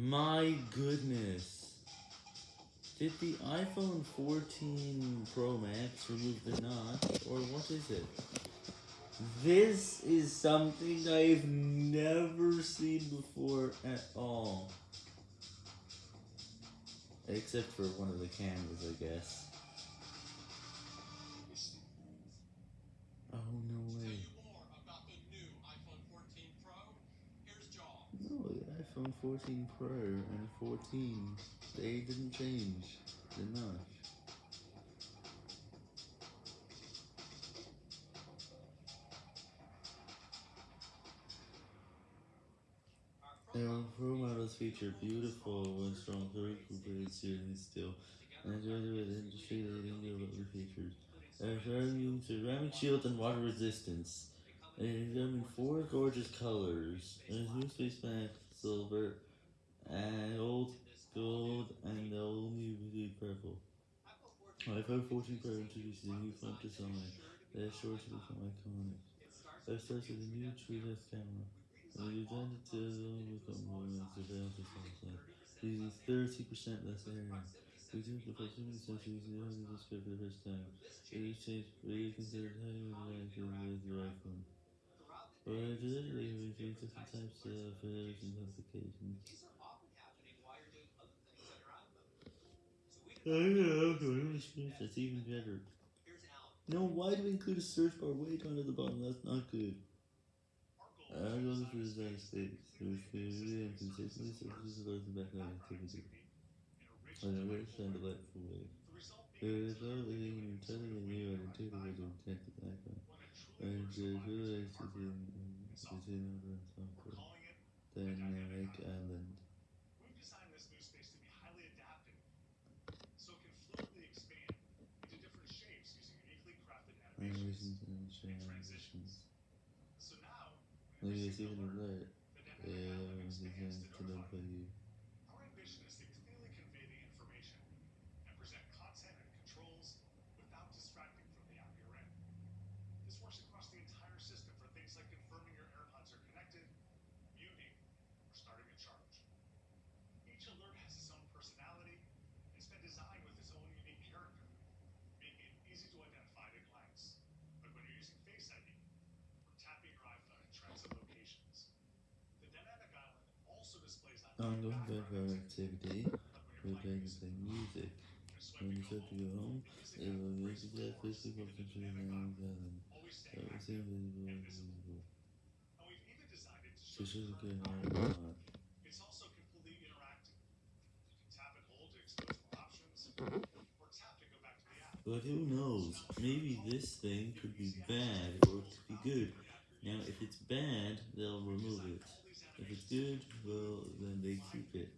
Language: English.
My goodness. Did the iPhone 14 Pro Max remove the notch, or what is it? This is something I've never seen before at all. Except for one of the cameras, I guess. iPhone 14 Pro and 14, they didn't change notch. Their Pro models feature beautiful and strong blades series still, and graduate industry leading durability features. They're showing ceramic shield and water resistance. They come in four gorgeous colors. There's new space matte, silver, and old gold, and the old new blue purple. iPhone 14 Pro introduces a new front design that is sure to become iconic. It starts with a new TrueDepth camera. And we designed it to become more surveillance response using 30% less area. We took the proximity sensor using the only display for the first time. It is changed, it is considered interactive with the iPhone. Originally, we used different types of photos and applications. I know, that's even better. No, why do we include a search bar way down at the bottom? That's not good. I go through the United States, with community and consistently services those in background activity. In a rich and delightful way. Is no leading and a new and intuitive intent to background. And the realized is in is in over software. Dynamic Island. Animations and transitions. Maybe it's even alert. Yeah, it's designed to notify you. Ongoing background activity will play the same music. When you to go home, it will music that physical control and island. Everything visible is visible. This is a good one. But who knows? Maybe this thing could be bad or could be good. Now, if it's bad, they'll remove it. If it's good, well, then they keep it.